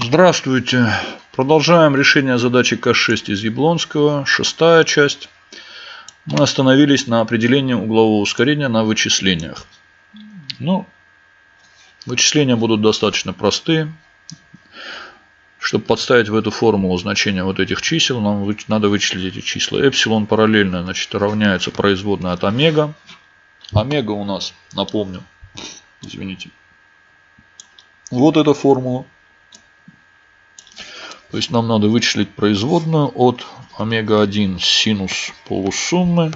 Здравствуйте. Продолжаем решение задачи К6 из Яблонского. Шестая часть. Мы остановились на определении углового ускорения на вычислениях. Ну, вычисления будут достаточно простые. Чтобы подставить в эту формулу значение вот этих чисел, нам надо вычислить эти числа. Эпсилон параллельно значит, равняется производной от омега. Омега у нас, напомню, извините, вот эта формула. То есть нам надо вычислить производную от омега-1 синус полусуммы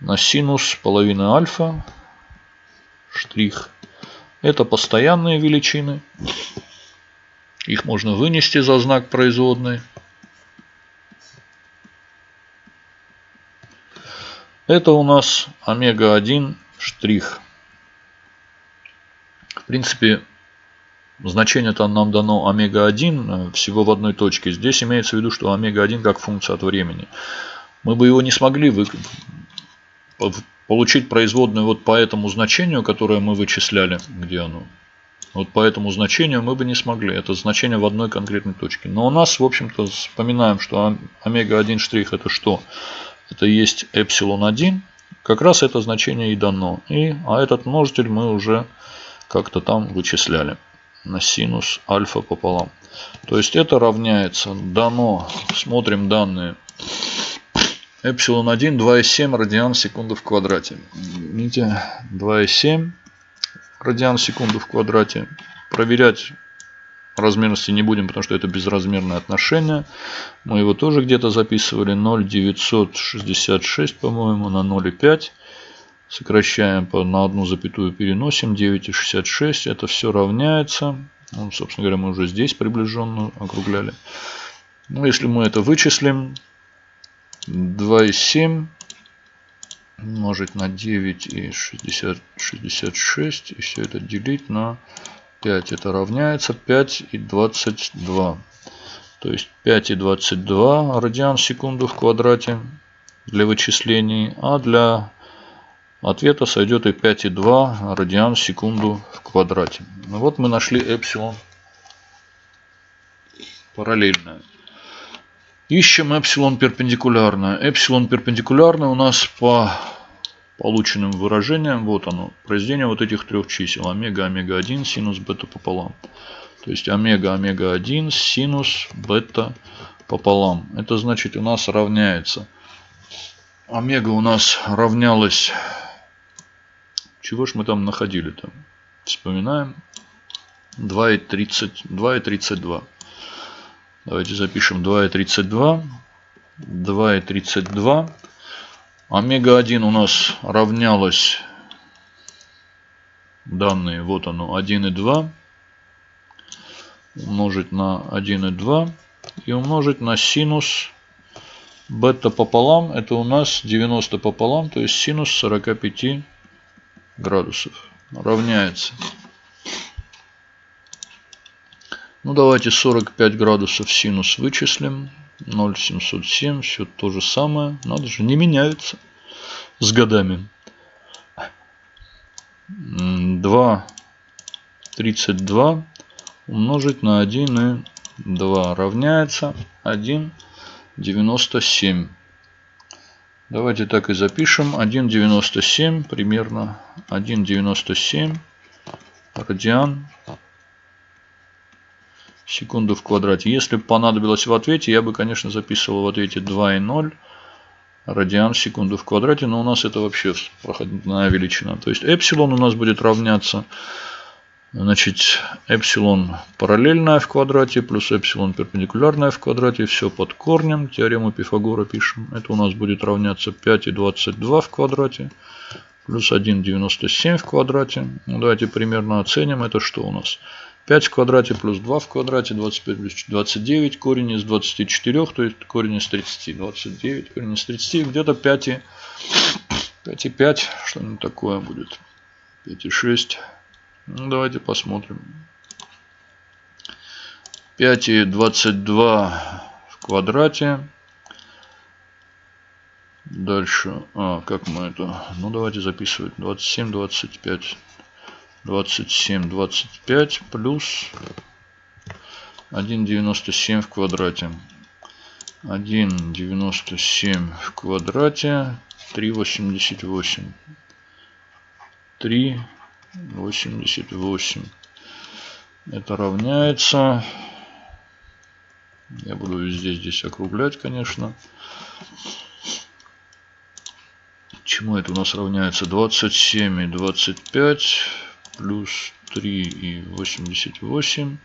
на синус половины альфа штрих. Это постоянные величины. Их можно вынести за знак производной. Это у нас омега-1 штрих. В принципе, Значение там нам дано омега-1 э, всего в одной точке. Здесь имеется в виду, что омега-1 как функция от времени. Мы бы его не смогли вы... получить производную вот по этому значению, которое мы вычисляли. Где оно? Вот по этому значению мы бы не смогли. Это значение в одной конкретной точке. Но у нас, в общем-то, вспоминаем, что омега-1 штрих это что? Это есть эпсилон 1. Как раз это значение и дано. И, а этот множитель мы уже как-то там вычисляли на синус альфа пополам. То есть это равняется, дано, смотрим данные, эпсилон 1 2,7 радиан в секунду в квадрате. Видите, 2,7 радиан в секунду в квадрате. Проверять размерности не будем, потому что это безразмерное отношение. Мы его тоже где-то записывали. 0,966, по-моему, на 0,5. Сокращаем на одну запятую, переносим 9,66. Это все равняется. Ну, собственно говоря, мы уже здесь приближенно округляли. Ну, если мы это вычислим, 2,7 умножить на 9 и 60, 66. И все это делить на 5. Это равняется 5 и 22. То есть 5 и 22 радиан в секунду в квадрате для вычислений. А для ответа сойдет и 5,2 радиан в секунду в квадрате. Ну вот мы нашли эпсилон параллельное. Ищем эпсилон перпендикулярное. Эпсилон перпендикулярное у нас по полученным выражениям. Вот оно. Произведение вот этих трех чисел. Омега, омега-1, синус, бета пополам. То есть омега, омега-1, синус, бета пополам. Это значит у нас равняется. Омега у нас равнялась чего ж мы там находили-то? Вспоминаем. 2,32. Давайте запишем 2,32. 2,32. Омега-1 у нас равнялось данные, вот оно, 1,2 умножить на 1,2 и умножить на синус бета пополам. Это у нас 90 пополам, то есть синус 45 градусов равняется. Ну, давайте 45 градусов синус вычислим. 0,707. Все то же самое. Надо же, не меняется с годами. 2,32 умножить на 1,2 равняется 1,97. Давайте так и запишем. 1,97 примерно. 1,97 радиан секунду в квадрате. Если бы понадобилось в ответе, я бы, конечно, записывал в ответе 2,0 радиан секунду в квадрате. Но у нас это вообще проходная величина. То есть эпсилон у нас будет равняться Значит, эпсилон параллельная в квадрате плюс эпсилон перпендикулярная в квадрате. Все под корнем. Теорему Пифагора пишем. Это у нас будет равняться 5,22 в квадрате плюс 1,97 в квадрате. Ну, давайте примерно оценим. Это что у нас? 5 в квадрате плюс 2 в квадрате, 25 плюс 29, корень из 24, то есть корень из 30. 29, корень из 30, где-то 5, 5,5, что-нибудь такое будет. 5,6. Ну, давайте посмотрим. 5 и 22 в квадрате. Дальше. А, как мы это? Ну, давайте записывать. 27, 25. 27, 25 плюс 1,97 в квадрате. 1,97 в квадрате 3,88. 3,88. Это равняется... Я буду везде здесь округлять, конечно. Чему это у нас равняется? 27 и 25 плюс 3 и 88.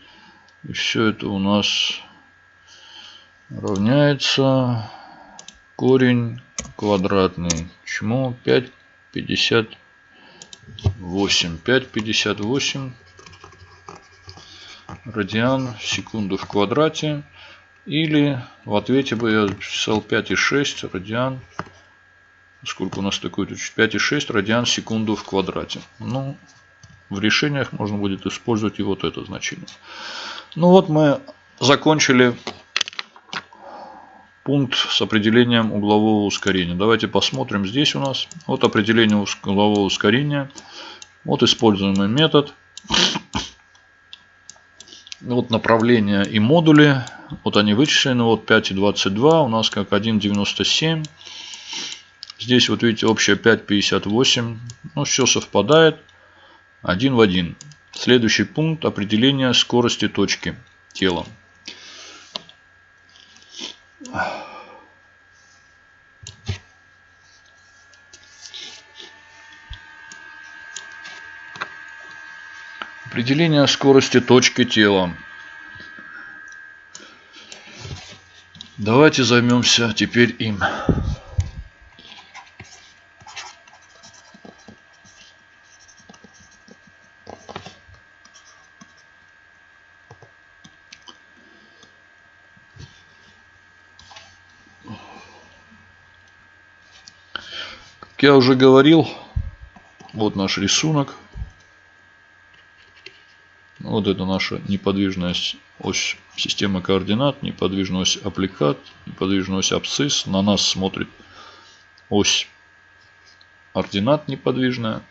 И все это у нас равняется корень квадратный. Чему 5,58. 5,58 радиан в секунду в квадрате. Или в ответе бы я записал 5,6 радиан. Сколько у нас такой тут? 5,6 радиан в секунду в квадрате. Ну, в решениях можно будет использовать и вот это значение. Ну вот мы закончили пункт с определением углового ускорения. Давайте посмотрим здесь у нас. Вот определение углового ускорения. Вот используемый метод. Вот направление и модули. Вот они вычислены. Вот 5,22 у нас как 1,97. Здесь вот видите общая 5,58. Ну все совпадает. Один в один. Следующий пункт определения скорости точки тела. Определение скорости точки тела. Давайте займемся теперь им. я уже говорил, вот наш рисунок. Вот это наша неподвижная ось системы координат, неподвижная ось аппликат, неподвижная ось абсцисс. На нас смотрит ось ординат неподвижная.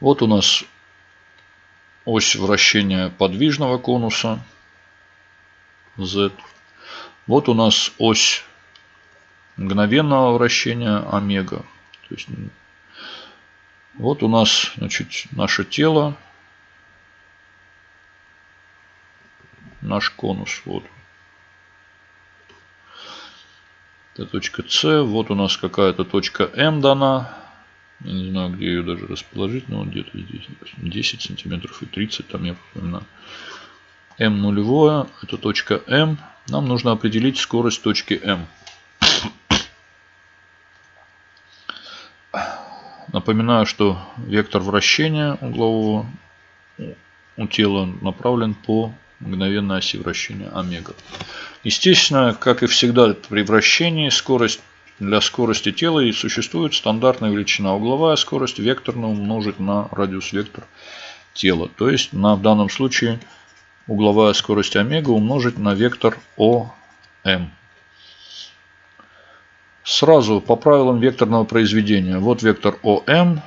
Вот у нас ось вращения подвижного конуса Z. Вот у нас ось мгновенного вращения омега. То есть, вот у нас значит, наше тело, наш конус. Вот. Это точка С. Вот у нас какая-то точка М дана. Я не знаю, где ее даже расположить, но где-то здесь. 10 сантиметров и 30, там я вспоминаю. М нулевое, это точка М. Нам нужно определить скорость точки М. Напоминаю, что вектор вращения углового у тела направлен по мгновенной оси вращения омега. Естественно, как и всегда при вращении, скорость для скорости тела и существует стандартная величина. Угловая скорость векторно умножить на радиус вектор тела. То есть на, в данном случае угловая скорость омега умножить на вектор ОМ. Сразу по правилам векторного произведения. Вот вектор ОМ.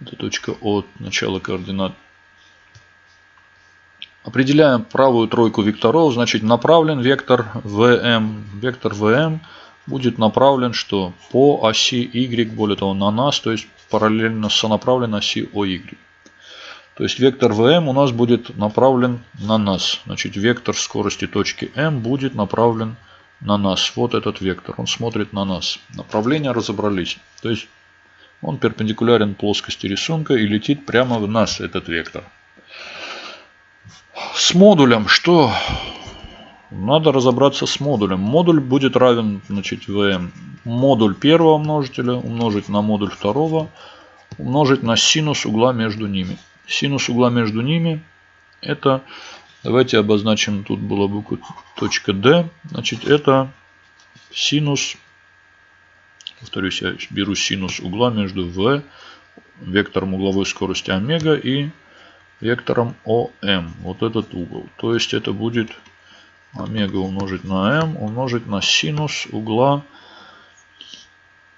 Это точка О, начало координат. Определяем правую тройку векторов. Значит, направлен вектор ВМ. Вектор ВМ будет направлен что? По оси Y, более того, на нас, то есть параллельно сонаправлен оси ОY. То есть вектор ВМ у нас будет направлен на нас. Значит, вектор скорости точки М будет направлен на нас. Вот этот вектор. Он смотрит на нас. Направление разобрались. То есть он перпендикулярен плоскости рисунка и летит прямо в нас, этот вектор. С модулем что? Надо разобраться с модулем. Модуль будет равен значит, ВМ. Модуль первого множителя умножить на модуль второго умножить на синус угла между ними. Синус угла между ними это, давайте обозначим, тут была буква точка D, значит это синус, повторюсь, я беру синус угла между V, вектором угловой скорости омега и вектором ОМ, вот этот угол. То есть это будет омега умножить на m умножить на синус угла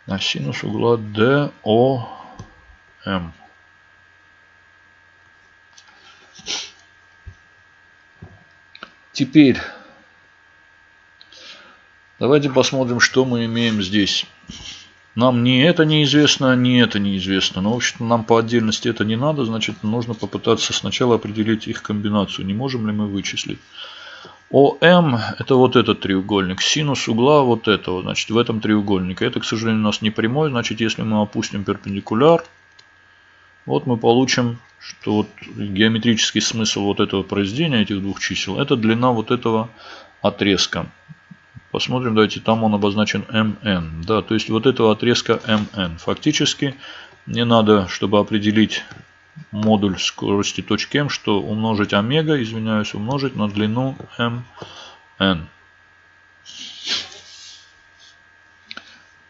на синус угла DOM. Теперь давайте посмотрим, что мы имеем здесь. Нам ни это неизвестно, ни это неизвестно. Но, в общем нам по отдельности это не надо. Значит, нужно попытаться сначала определить их комбинацию. Не можем ли мы вычислить. ОМ это вот этот треугольник. Синус угла вот этого. Значит, в этом треугольнике. Это, к сожалению, у нас не прямой. Значит, если мы опустим перпендикуляр, вот мы получим, что вот геометрический смысл вот этого произведения, этих двух чисел, это длина вот этого отрезка. Посмотрим, давайте, там он обозначен МН. Да, то есть вот этого отрезка МН. Фактически мне надо, чтобы определить модуль скорости точки М, что умножить омега, извиняюсь, умножить на длину МН.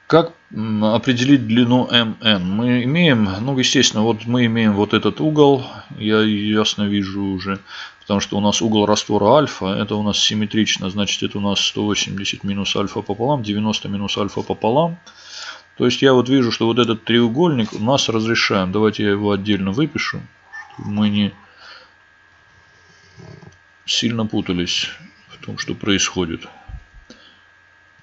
Как определить длину МН? Мы имеем, ну естественно, вот мы имеем вот этот угол, я ясно вижу уже, потому что у нас угол раствора альфа, это у нас симметрично, значит это у нас 180 минус альфа пополам, 90 минус альфа пополам. То есть я вот вижу, что вот этот треугольник у нас разрешаем. Давайте я его отдельно выпишу, чтобы мы не сильно путались в том, что происходит.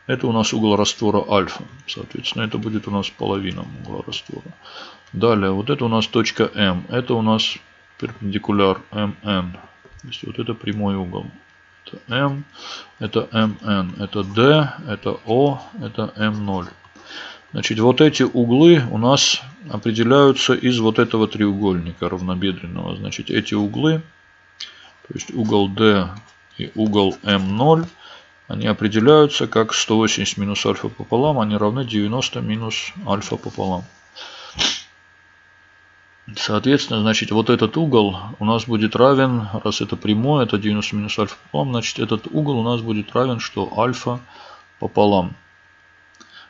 Это у нас угол раствора альфа. Соответственно, это будет у нас половина угла раствора. Далее, вот это у нас точка М. Это у нас перпендикуляр МН. То есть вот это прямой угол. Это М, это МН, это D, это О, это М0. Значит, вот эти углы у нас определяются из вот этого треугольника равнобедренного. Значит, эти углы, то есть угол D и угол М0, они определяются как 180 минус альфа пополам, они равны 90 минус альфа пополам. Соответственно, значит, вот этот угол у нас будет равен, раз это прямое, это 90 минус альфа пополам, значит, этот угол у нас будет равен, что альфа пополам.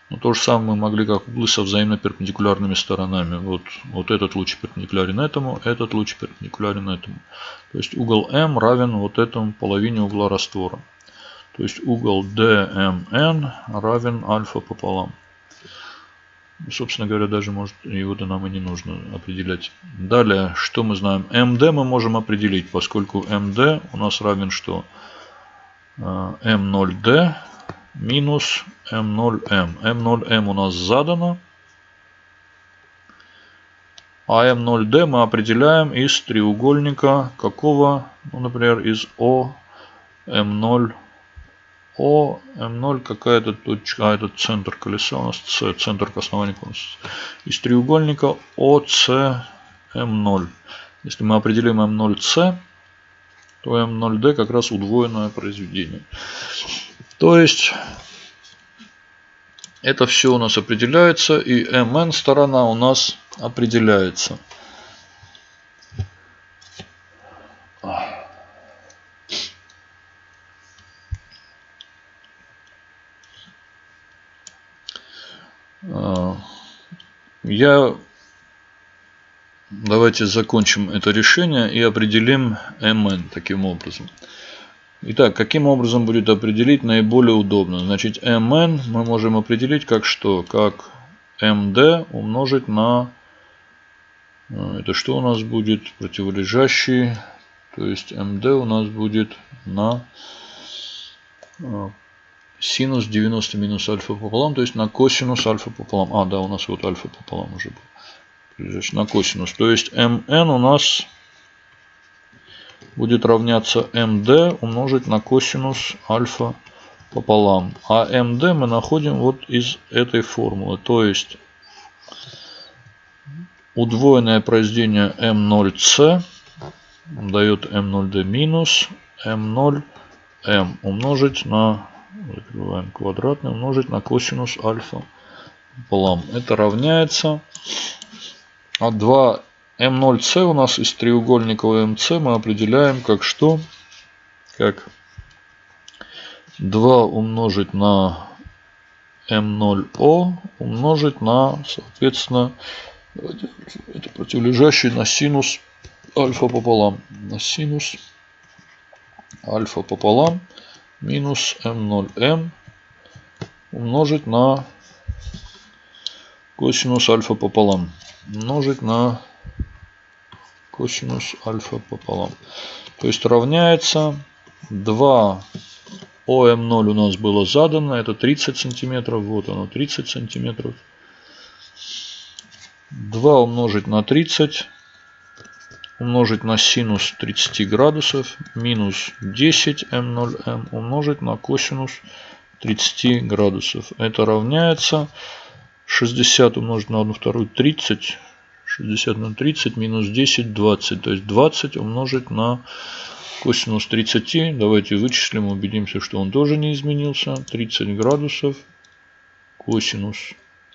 Но то же самое мы могли как углы со взаимно перпендикулярными сторонами. Вот, вот этот луч перпендикулярен этому, этот луч перпендикулярен этому. То есть угол М равен вот этому половине угла раствора. То есть угол DMN равен альфа пополам. Собственно говоря, даже может его-то нам и не нужно определять. Далее, что мы знаем? МД мы можем определить, поскольку МД у нас равен что? М0D э, минус М0М. М0М у нас задано. А М0D мы определяем из треугольника какого? Ну, например, из О М0 о, М0 какая-то точка, а этот центр колеса у нас С, центр к основанию конуса. Из треугольника ОС М0. Если мы определим М0С, то М0D как раз удвоенное произведение. То есть это все у нас определяется и МН сторона у нас определяется. Я давайте закончим это решение и определим mn таким образом. Итак, каким образом будет определить наиболее удобно? Значит, mn мы можем определить как что? Как md умножить на... Э, это что у нас будет? Противолежащий. То есть md у нас будет на э, синус 90 минус альфа пополам, то есть на косинус альфа пополам. А, да, у нас вот альфа пополам уже был. Значит, на косинус. То есть mn у нас будет равняться md умножить на косинус альфа пополам. А md мы находим вот из этой формулы. То есть удвоенное произведение m0c дает m0d минус m0m умножить на закрываем квадратный, умножить на косинус альфа пополам. Это равняется. А 2 М0С у нас из треугольника МС мы определяем как что? Как 2 умножить на М0О умножить на, соответственно, это противолежащий на синус альфа пополам. На синус альфа пополам минус m0m умножить на косинус альфа пополам умножить на косинус альфа пополам. То есть равняется 2 ОМ0 у нас было задано, это 30 сантиметров, вот оно 30 сантиметров. 2 умножить на 30, умножить на синус 30 градусов, минус 10 М0М умножить на косинус 30 градусов. Это равняется 60 умножить на 1 вторую 30, 60 на 30 минус 10 20, то есть 20 умножить на косинус 30. Давайте вычислим, убедимся, что он тоже не изменился. 30 градусов косинус.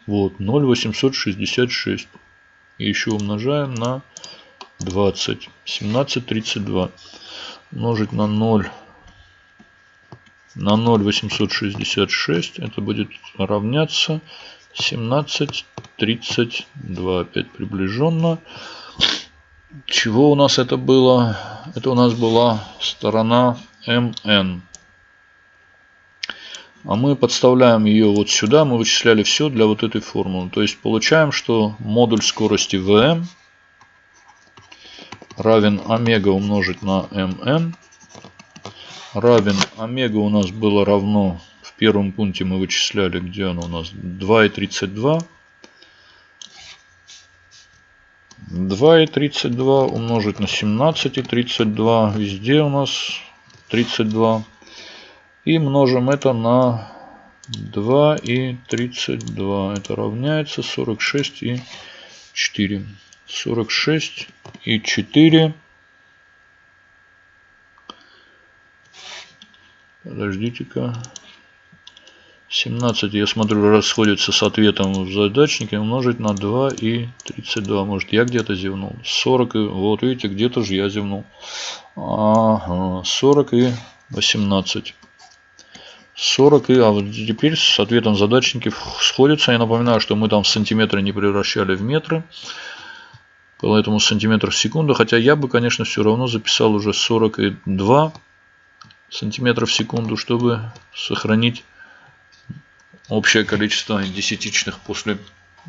Вот, 0,866. И еще умножаем на 20. 17,32. Умножить на 0 на 0,866. Это будет равняться 17,32. Опять приближенно. Чего у нас это было? Это у нас была сторона МН. А мы подставляем ее вот сюда. Мы вычисляли все для вот этой формулы. То есть получаем, что модуль скорости ВМ равен омега умножить на МН равен омега у нас было равно в первом пункте мы вычисляли, где оно у нас 2,32 2,32 умножить на 17,32. Везде у нас 32. И множим это на 2,32. Это равняется 46 и 4. 46 и 4. Подождите-ка. 17, я смотрю, расходится с ответом в задачнике. Умножить на 2 и 32. Может, я где-то зевнул. 40 и... Вот, видите, где-то же я зевнул. Ага, 40 и 18. 40 и... А вот теперь с ответом задачники сходятся. Я напоминаю, что мы там сантиметры не превращали в метры. Поэтому сантиметр в секунду. Хотя я бы, конечно, все равно записал уже 42 сантиметров в секунду, чтобы сохранить общее количество десятичных после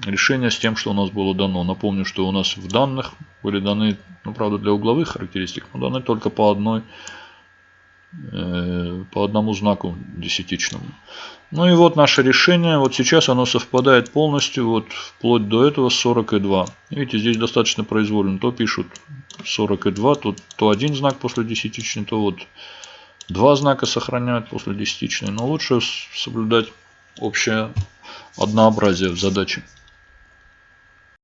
решения с тем, что у нас было дано. Напомню, что у нас в данных были даны, ну правда для угловых характеристик, но даны только по одной по одному знаку десятичному. Ну и вот наше решение. Вот сейчас оно совпадает полностью, вот вплоть до этого 42. Видите, здесь достаточно произвольно. То пишут 42, то, то один знак после десятичной, то вот два знака сохраняют после десятичной. Но лучше соблюдать общее однообразие в задаче.